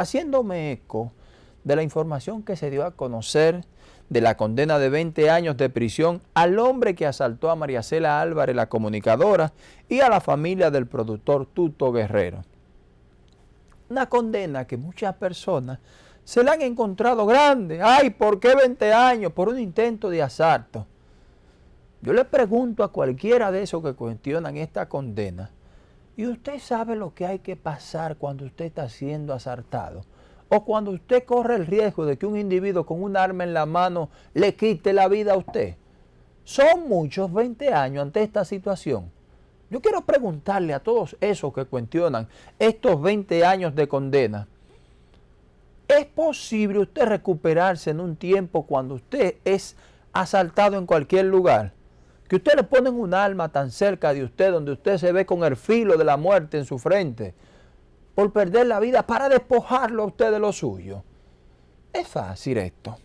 haciéndome eco de la información que se dio a conocer de la condena de 20 años de prisión al hombre que asaltó a Mariacela Álvarez, la comunicadora, y a la familia del productor Tuto Guerrero. Una condena que muchas personas se la han encontrado grande. ¡Ay, por qué 20 años? Por un intento de asalto. Yo le pregunto a cualquiera de esos que cuestionan esta condena, ¿y usted sabe lo que hay que pasar cuando usted está siendo asaltado? o cuando usted corre el riesgo de que un individuo con un arma en la mano le quite la vida a usted. Son muchos 20 años ante esta situación. Yo quiero preguntarle a todos esos que cuestionan estos 20 años de condena. ¿Es posible usted recuperarse en un tiempo cuando usted es asaltado en cualquier lugar? Que usted le ponen un arma tan cerca de usted donde usted se ve con el filo de la muerte en su frente por perder la vida para despojarlo a usted de lo suyo. Es fácil esto.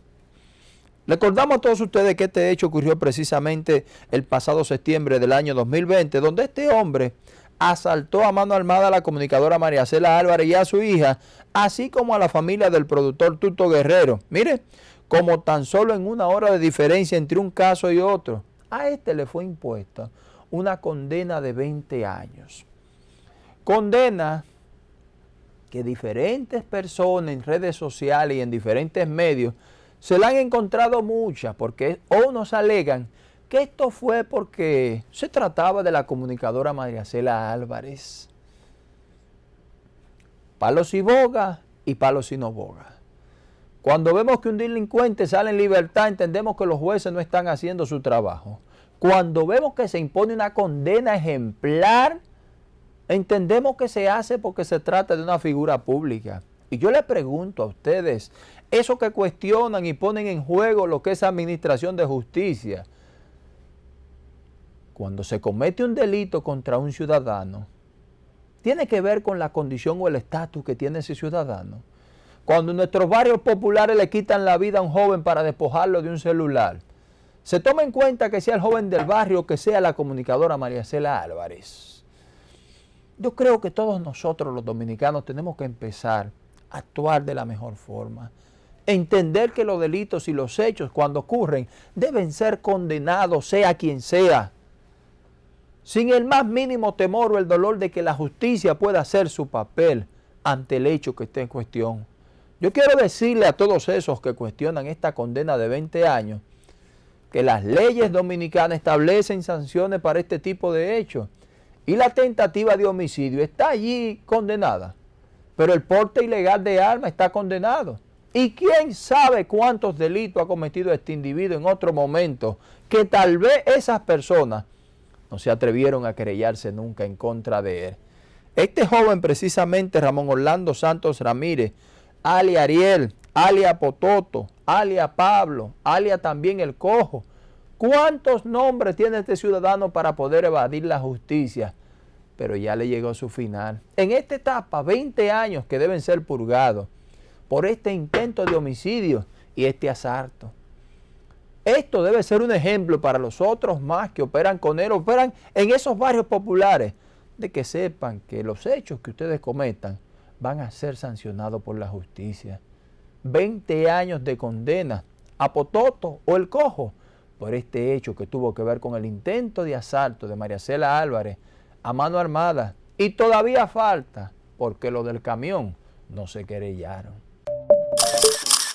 Recordamos a todos ustedes que este hecho ocurrió precisamente el pasado septiembre del año 2020, donde este hombre asaltó a mano armada a la comunicadora María Cela Álvarez y a su hija, así como a la familia del productor Tuto Guerrero. Mire, como tan solo en una hora de diferencia entre un caso y otro, a este le fue impuesta una condena de 20 años. Condena que diferentes personas en redes sociales y en diferentes medios se la han encontrado muchas porque unos alegan que esto fue porque se trataba de la comunicadora María Cela Álvarez. Palos y boga y palos y no boga. Cuando vemos que un delincuente sale en libertad, entendemos que los jueces no están haciendo su trabajo. Cuando vemos que se impone una condena ejemplar, Entendemos que se hace porque se trata de una figura pública. Y yo le pregunto a ustedes, esos que cuestionan y ponen en juego lo que es administración de justicia, cuando se comete un delito contra un ciudadano, tiene que ver con la condición o el estatus que tiene ese ciudadano. Cuando nuestros barrios populares le quitan la vida a un joven para despojarlo de un celular, se toma en cuenta que sea el joven del barrio que sea la comunicadora María Cela Álvarez. Yo creo que todos nosotros los dominicanos tenemos que empezar a actuar de la mejor forma. Entender que los delitos y los hechos cuando ocurren deben ser condenados sea quien sea. Sin el más mínimo temor o el dolor de que la justicia pueda hacer su papel ante el hecho que esté en cuestión. Yo quiero decirle a todos esos que cuestionan esta condena de 20 años que las leyes dominicanas establecen sanciones para este tipo de hechos y la tentativa de homicidio está allí condenada, pero el porte ilegal de armas está condenado. ¿Y quién sabe cuántos delitos ha cometido este individuo en otro momento que tal vez esas personas no se atrevieron a querellarse nunca en contra de él? Este joven precisamente, Ramón Orlando Santos Ramírez, alia Ariel, alia Pototo, alia Pablo, alia también El Cojo, ¿Cuántos nombres tiene este ciudadano para poder evadir la justicia? Pero ya le llegó su final. En esta etapa, 20 años que deben ser purgados por este intento de homicidio y este asalto. Esto debe ser un ejemplo para los otros más que operan con él, operan en esos barrios populares, de que sepan que los hechos que ustedes cometan van a ser sancionados por la justicia. 20 años de condena a Pototo o el Cojo por este hecho que tuvo que ver con el intento de asalto de María Cela Álvarez a mano armada y todavía falta porque lo del camión no se querellaron.